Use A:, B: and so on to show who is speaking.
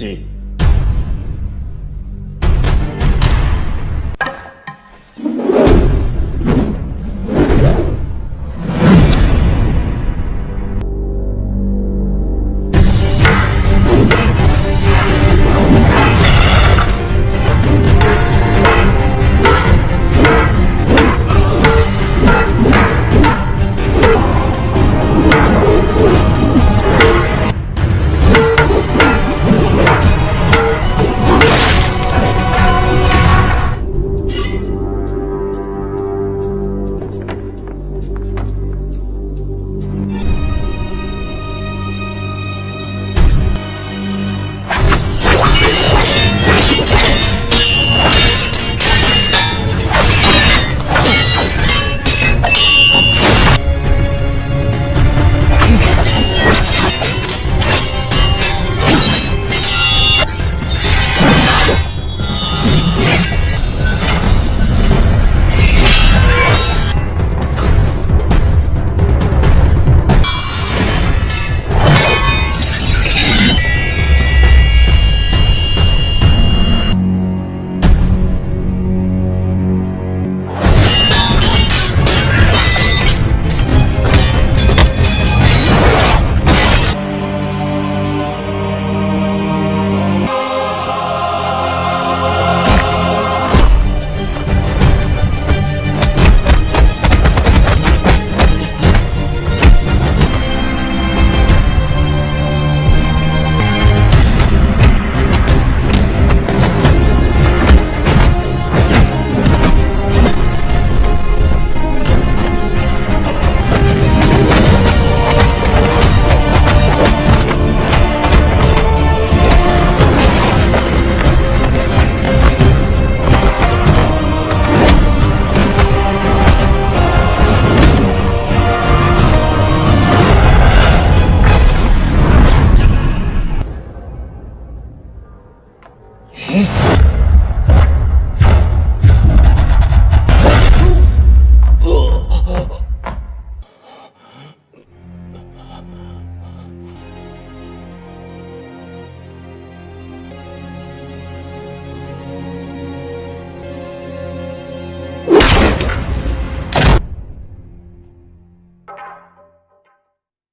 A: 信。you